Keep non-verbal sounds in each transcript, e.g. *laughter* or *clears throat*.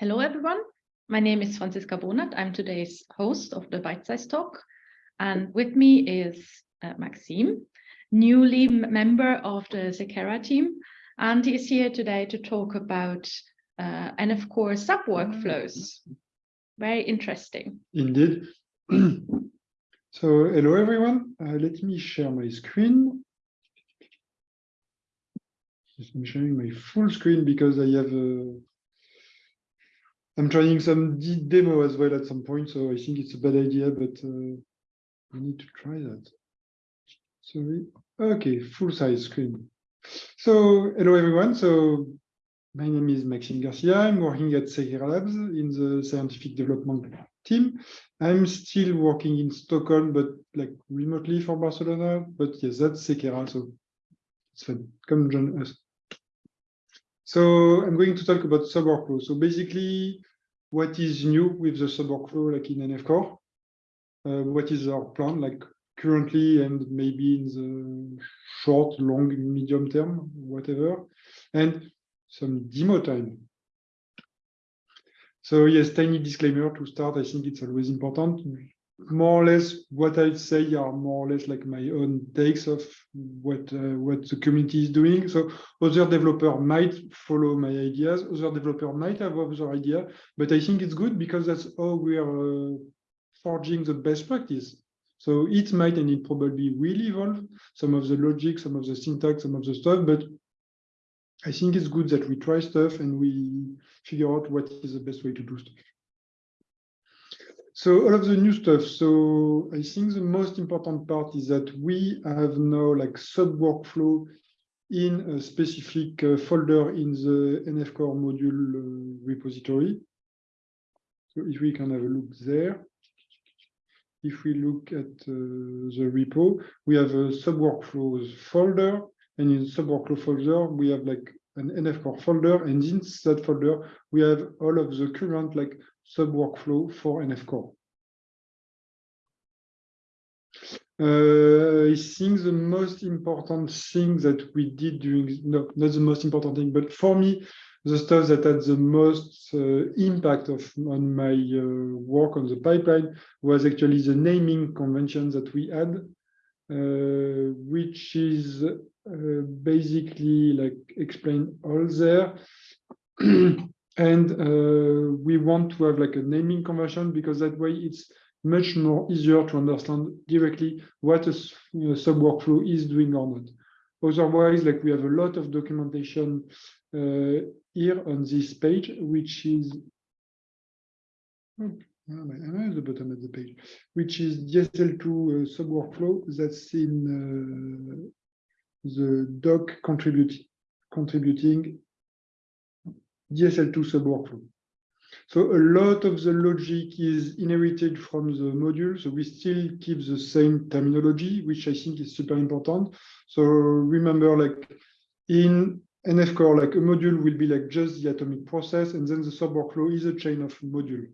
Hello, everyone. My name is Franziska Bonath. I'm today's host of the Bite Size Talk. And with me is uh, Maxime, newly member of the Seqera team. And he's here today to talk about uh, of course sub workflows. Very interesting. Indeed. *clears throat* so hello, everyone. Uh, let me share my screen. I'm showing my full screen because I have a I'm trying some demo as well at some point, so I think it's a bad idea, but uh, I need to try that. Sorry. Okay, full size screen. So hello everyone. So my name is Maxime Garcia. I'm working at Seqera Labs in the scientific development team. I'm still working in Stockholm, but like remotely for Barcelona. But yes, that's Seqera, so it's fun. Come join us. So I'm going to talk about sub workflow. So basically, what is new with the sub workflow like in NF Core? Uh, what is our plan like currently and maybe in the short, long, medium term, whatever, and some demo time. So yes, tiny disclaimer to start. I think it's always important more or less what I say are more or less like my own takes of what uh, what the community is doing. So other developer might follow my ideas, other developer might have other idea, but I think it's good because that's how we are uh, forging the best practice. So it might and it probably will evolve some of the logic, some of the syntax, some of the stuff, but I think it's good that we try stuff and we figure out what is the best way to do stuff. So all of the new stuff. So I think the most important part is that we have now like sub workflow in a specific uh, folder in the NF Core module uh, repository. So if we can have a look there. If we look at uh, the repo, we have a sub workflows folder, and in sub workflow folder, we have like an NF Core folder, and in that folder, we have all of the current like sub workflow for NF Core. Uh, I think the most important thing that we did during, no, not the most important thing, but for me, the stuff that had the most uh, impact of on my uh, work on the pipeline was actually the naming convention that we had, uh, which is uh, basically like explained all there. *clears throat* and uh, we want to have like a naming convention because that way it's much more easier to understand directly what a, sub workflow is doing or not. Otherwise, like we have a lot of documentation uh, here on this page, which is am at the bottom of the page, which is DSL2 uh, sub workflow that's in uh, the doc contributing DSL2 sub workflow. So a lot of the logic is inherited from the module. So we still keep the same terminology, which I think is super important. So remember, like in NF core, like a module will be like just the atomic process, and then the sub workflow is a chain of module.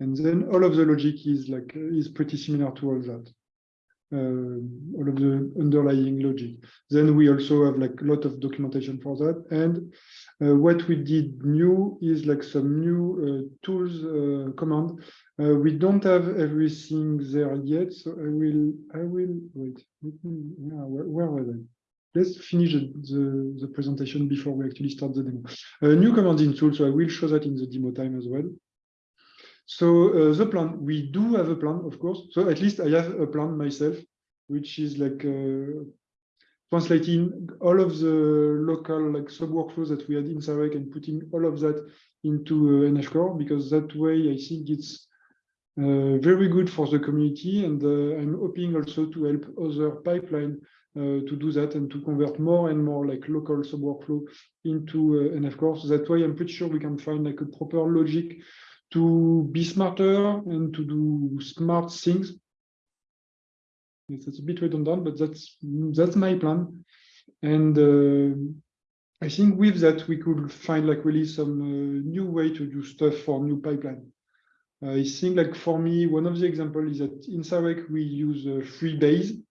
And then all of the logic is like is pretty similar to all that. Uh, all of the underlying logic. Then we also have like a lot of documentation for that. And uh, what we did new is like some new uh, tools uh, command. Uh, we don't have everything there yet, so I will, I will, wait, yeah, where, were they? Let's finish the, the, the, presentation before we actually start the demo. Uh, new command in tool, so I will show that in the demo time as well. So uh, the plan, we do have a plan, of course. So at least I have a plan myself, which is like uh, translating all of the local like sub workflows that we had in Sarek and putting all of that into uh, NF Core, because that way I think it's uh, very good for the community. And uh, I'm hoping also to help other pipeline uh, to do that and to convert more and more like local sub workflow into uh, NF Core. So that way I'm pretty sure we can find like a proper logic to be smarter and to do smart things. Yes, it's a bit redundant, but that's that's my plan. And uh, I think with that, we could find like really some uh, new way to do stuff for new pipeline. I think like for me, one of the examples is that in Sarek, we use uh, Freebayes.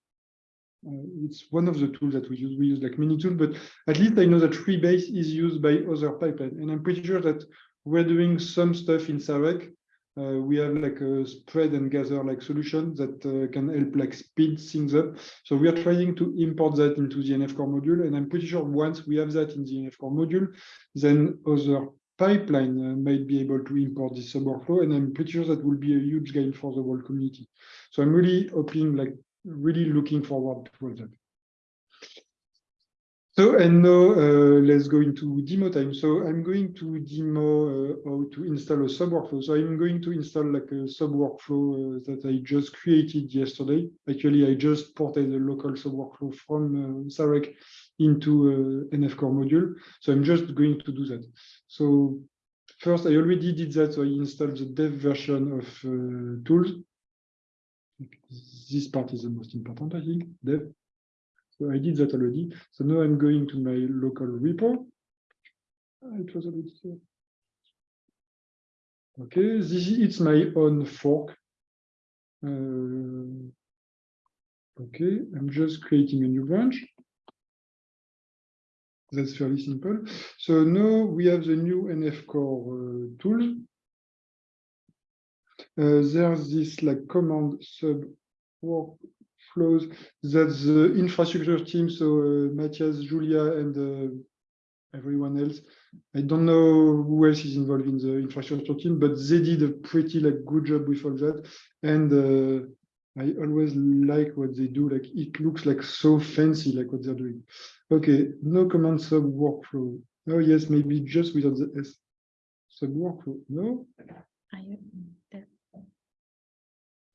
uh, it's one of the tools that we use. We use like many tools, but at least I know that Freebayes is used by other pipeline, and I'm pretty sure that we're doing some stuff in Sarek. Uh, we have like a spread and gather like solution that uh, can help like speed things up. So we are trying to import that into the NF core module, and I'm pretty sure once we have that in the NF core module, then other pipeline uh, might be able to import this sub workflow, and I'm pretty sure that will be a huge gain for the whole community. So I'm really hoping, like, really looking forward to that. So, and now uh, let's go into demo time. So I'm going to demo uh, how to install a sub workflow. So I'm going to install like a sub workflow uh, that I just created yesterday. Actually, I just ported a local sub workflow from uh, Sarek into uh, NF core module. So I'm just going to do that. So first, I already did that. So I installed the dev version of uh, tools. This part is the most important, I think, dev. So I did that already. So now I'm going to my local repo. Ah, It was already there. Okay, this is it's my own fork. Uh, okay, I'm just creating a new branch. That's fairly simple. So now we have the new NF core uh, tool. Uh, there's this like command sub workflows that the infrastructure team, so uh, Matthias, Julia, and uh, everyone else. I don't know who else is involved in the infrastructure team, but they did a pretty like good job with all that. And uh, I always like what they do. Like it looks like so fancy, like what they're doing. Okay, no command sub workflow. Oh yes, maybe just without the S. Sub workflow. No,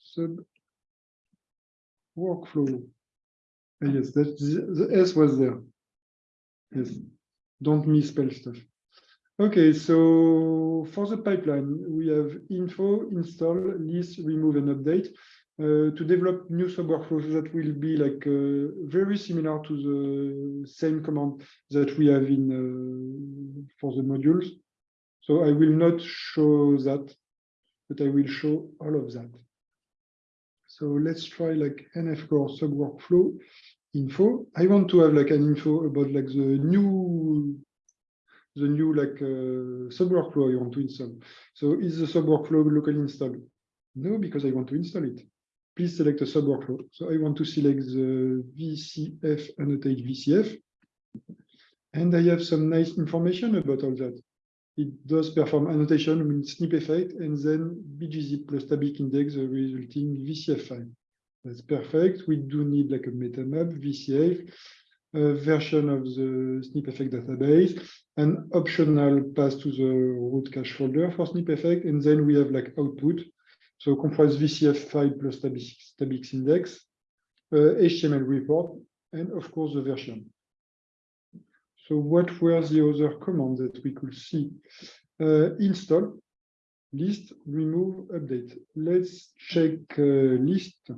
sub workflow. Yes, that the, the S was there. Yes, don't misspell stuff. Okay, so for the pipeline, we have info, install, list, remove, and update. Uh, to develop new sub workflows that will be like uh, very similar to the same command that we have in uh, for the modules. So I will not show that, but I will show all of that. So let's try like NF core sub workflow info. I want to have like an info about like the new the new like uh, sub workflow I want to install. So is the sub workflow locally installed? No, because I want to install it. Please select a sub workflow. So I want to select the VCF annotate VCF. And I have some nice information about all that. It does perform annotation with snpEff and then BGZip plus tabix index the resulting VCF file. That's perfect. We do need like a metamap, VCF, a version of the snpEff database, an optional pass to the root cache folder for snpEff, and then we have like output. So comprise VCF file plus tabix, tabix index, uh, HTML report, and of course the version. So what were the other commands that we could see? Uh, install, list, remove, update. Let's check uh, list.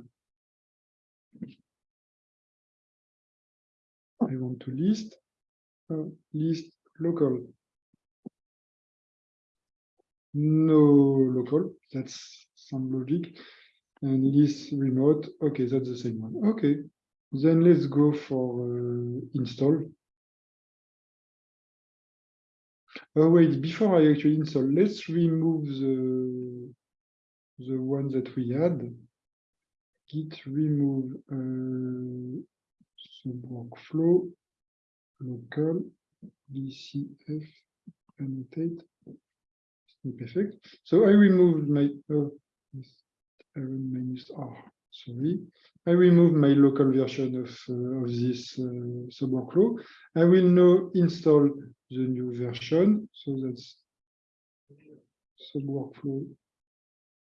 I want to list, uh, list local. No local, that's some logic. And list remote, okay, that's the same one. Okay, then let's go for uh, install. Oh wait, before I actually install, let's remove the the one that we had. Git remove uh, workflow local VCF annotate snpEff. So I removed my oh, minus R. Sorry, I removed my local version of uh, of this uh, sub workflow. I will now install the new version. So that's sub workflow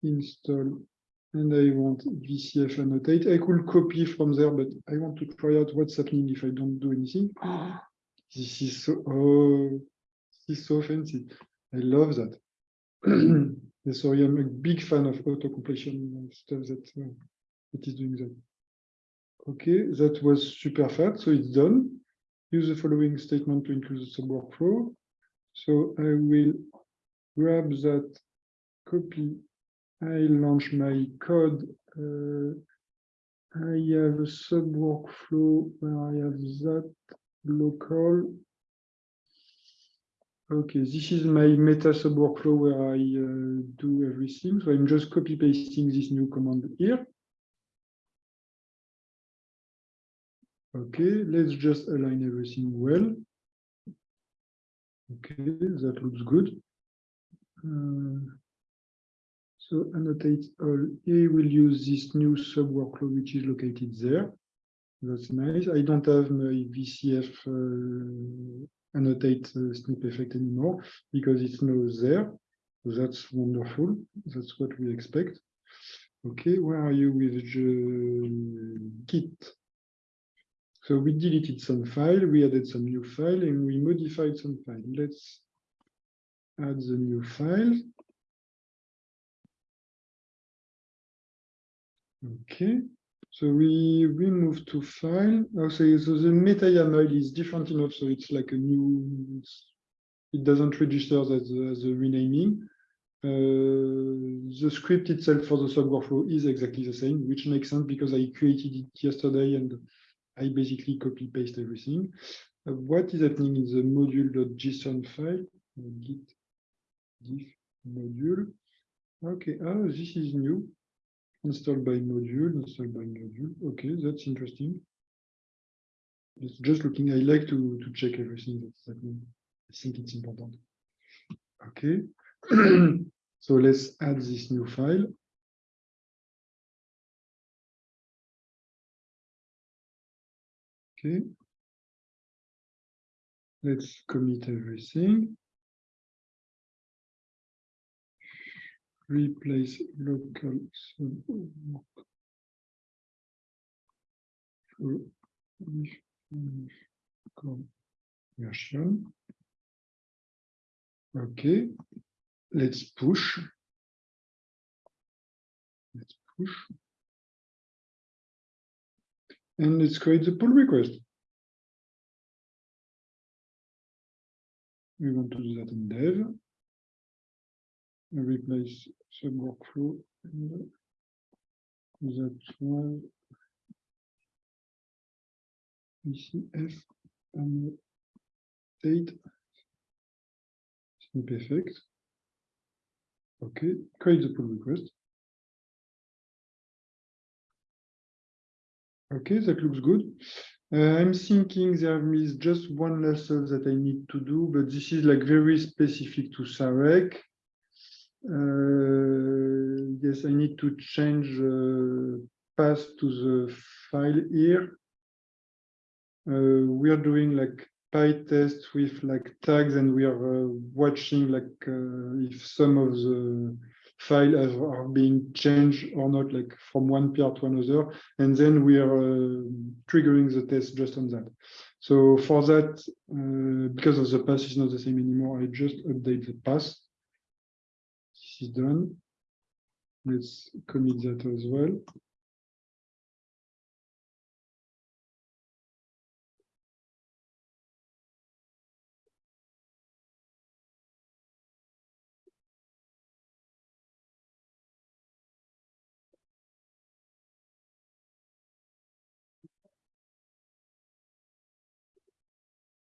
install and I want VCF annotate. I could copy from there, but I want to try out what's happening if I don't do anything. This is so oh, this is so fancy. I love that. *clears throat* so I am a big fan of auto completion stuff that uh, that is doing that. Okay, that was super fast, so it's done. Use the following statement to include the sub workflow. So I will grab that copy I launch my code uh, I have a sub workflow where I have that local. Okay, this is my meta sub workflow where I uh, do everything. So I'm just copy pasting this new command here. Okay, let's just align everything well. Okay, that looks good. Uh, so annotate all. He will use this new sub workflow which is located there. That's nice. I don't have my VCF uh, annotate uh, snpEff anymore because it's now there. So that's wonderful. That's what we expect. Okay, where are you with Git? So we deleted some file, we added some new file, and we modified some file. Let's add the new file. Okay, so we we move to file. Okay, so the meta YAML is different enough, so it's like a new. It doesn't register as a, as a renaming. Uh, the script itself for the sub workflow is exactly the same, which makes sense because I created it yesterday and I basically copy paste everything. Uh, what is happening in the module.json file? Git diff module. Okay, oh, this is new installed by module, installed by module. Okay, that's interesting. It's just looking, I like to, to check everything that's happening. I think it's important. Okay, *clears throat* so let's add this new file. Okay. Let's commit everything. replace local conversion. Okay, let's push. Let's push. And let's create the pull request. We want to do that in dev replace sub workflow and that one VCF and date snpEff. Okay, create the pull request. Okay, that looks good. Uh, I'm thinking there is just one lesson that I need to do, but this is like very specific to Sarek. Uh, yes, I need to change uh, path to the file here. Uh, we are doing like PyTest with like tags and we are watching like if some of the files are being changed or not, like from one PR to another, and then we are uh, triggering the test just on that. So for that, uh, because of the path is not the same anymore, I just update the path This is done. Let's commit that as well.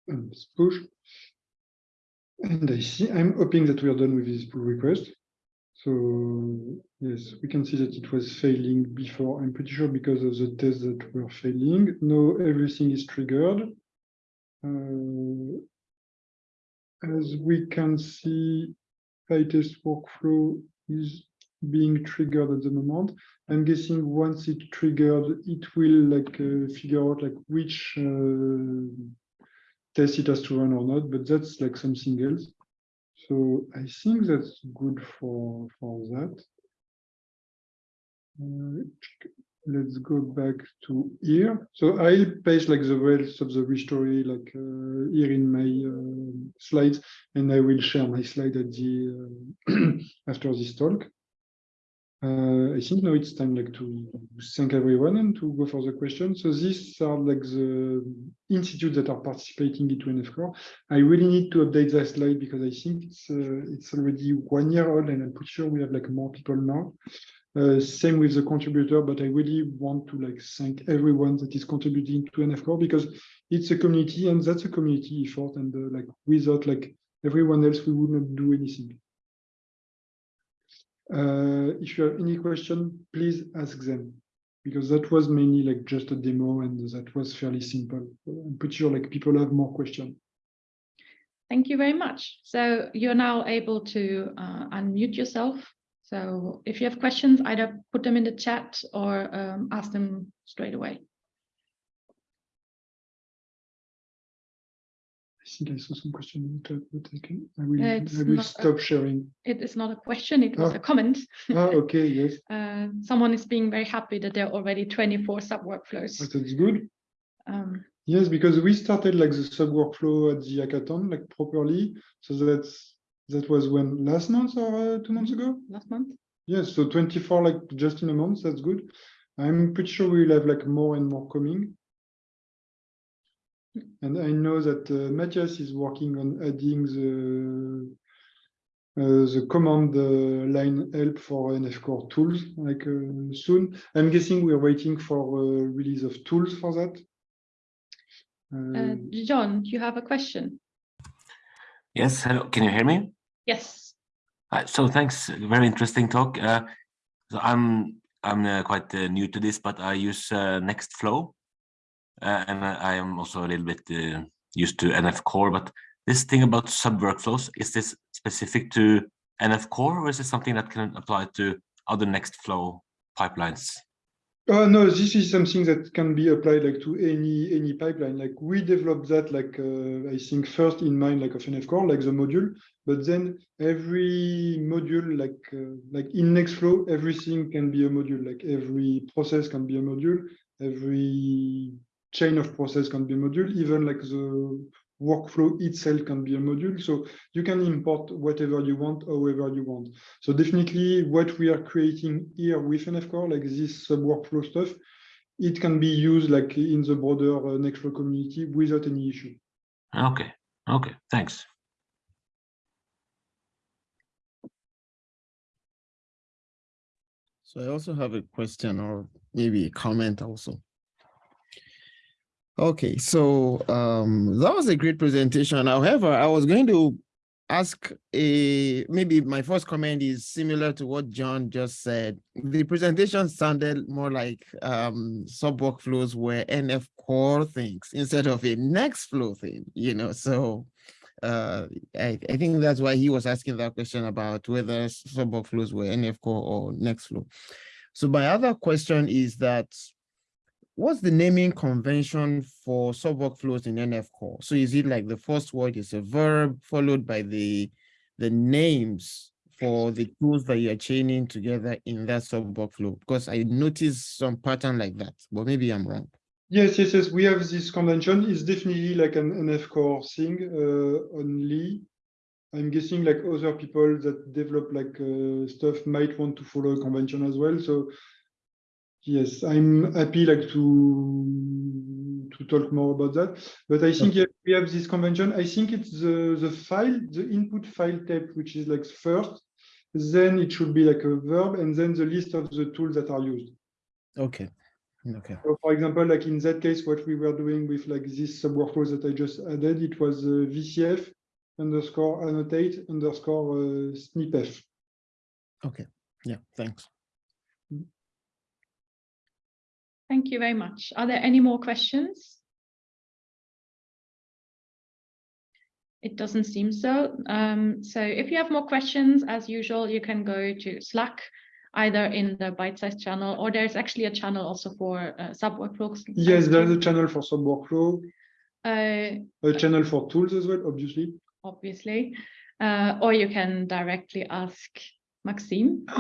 And push. And I see, I'm hoping that we are done with this pull request. So yes, we can see that it was failing before. I'm pretty sure because of the tests that were failing. Now everything is triggered. Uh, as we can see, PyTest workflow is being triggered at the moment. I'm guessing once it triggered, it will like uh, figure out like which uh, test it has to run or not, but that's like something else. So I think that's good for, for that. Uh, let's go back to here. So I'll paste like the rest of the story like uh, here in my uh, slides, and I will share my slide at the uh, *clears throat* after this talk. Uh, I think now it's time like to thank everyone and to go for the questions. So these are like the institutes that are participating into NF Core. I really need to update that slide because I think it's uh, it's already one year old and I'm pretty sure we have like more people now. Uh, same with the contributor, but I really want to like thank everyone that is contributing to NF Core because it's a community and that's a community effort. And uh, like without like everyone else, we would not do anything. Uh, if you have any question, please ask them because that was mainly like just a demo and that was fairly simple. I'm pretty sure like people have more questions. Thank you very much. So you're now able to uh, unmute yourself so if you have questions, either put them in the chat or um, ask them straight away. Think I saw some question in the chat, but I can I will, It's I will not a- stop sharing. It is not a question, it was Oh. a comment. Ah, okay, yes, *laughs* Uh, someone is being very happy that there are already 24 sub workflows. that's good. Um, Yes, because we started like the sub workflow at the hackathon like properly. So that's that was when last month or uh, two months ago. last month. Yes, so 24 like just in a month. That's good. I'm pretty sure we'll have like more and more coming. And I know that uh, Matthias is working on adding the uh, the command uh, line help for NF Core tools like uh, soon. I'm guessing we're waiting for uh, release of tools for that. Uh, Uh, John, you have a question? Yes, hello, can you hear me? Yes. Uh, so thanks, very interesting talk. Uh, so I'm I'm uh, quite uh, new to this, but I use uh, Nextflow, and I, am also a little bit uh, used to NF Core. But this thing about sub workflows is this specific to NF Core, or is it something that can apply to other Nextflow pipelines? Oh no, this is something that can be applied like to any any pipeline. Like we developed that like uh, I think first in mind like of NF Core, like the module, but then every module like uh, like in Nextflow, everything can be a module. Like every process can be a module, every chain of process can be a module, even like the workflow itself can be a module. So you can import whatever you want, however you want. So definitely what we are creating here with NF Core, like this sub workflow stuff, it can be used like in the broader uh, Nextflow community without any issue. Okay, okay, thanks. So I also have a question or maybe a comment also. Okay, so um, that was a great presentation. However, I was going to ask a maybe my first comment is similar to what John just said. The presentation sounded more like um, sub workflows were NF core things instead of a Nextflow thing, you know. So uh, I, I think that's why he was asking that question about whether sub workflows were NF core or Nextflow. So my other question is that what's the naming convention for sub workflows in NF core? So is it like the first word is a verb followed by the the names for the tools that you're chaining together in that sub workflow? Because I noticed some pattern like that, but maybe I'm wrong. Yes, yes, yes. We have this convention. It's definitely like an NF Core thing uh, only. I'm guessing like other people that develop like uh, stuff might want to follow a convention as well. So yes, I'm happy like to to talk more about that. But I think we have this convention. I think it's the the file, the input file type, which is like first. Then it should be like a verb, and then the list of the tools that are used. Okay. Okay. So for example, like in that case, what we were doing with like this sub workflows that I just added, it was uh, VCF underscore annotate underscore uh, snpeff. Okay. Yeah. Thanks. Thank you very much. Are there any more questions? It doesn't seem so. Um, so if you have more questions, as usual, you can go to Slack, either in the bite size channel, or there's actually a channel also for uh, sub workflows. Yes, there's a channel for sub workflow, Uh, a channel for tools as well, obviously. obviously, uh, or you can directly ask Maxime. *gasps*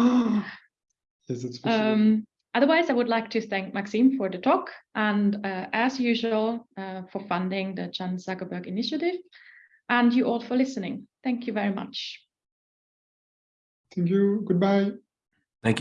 yes, that's possible. Um, otherwise, I would like to thank Maxime for the talk and uh, as usual uh, for funding the Chan Zuckerberg initiative and you all for listening. Thank you very much. Thank you. Goodbye.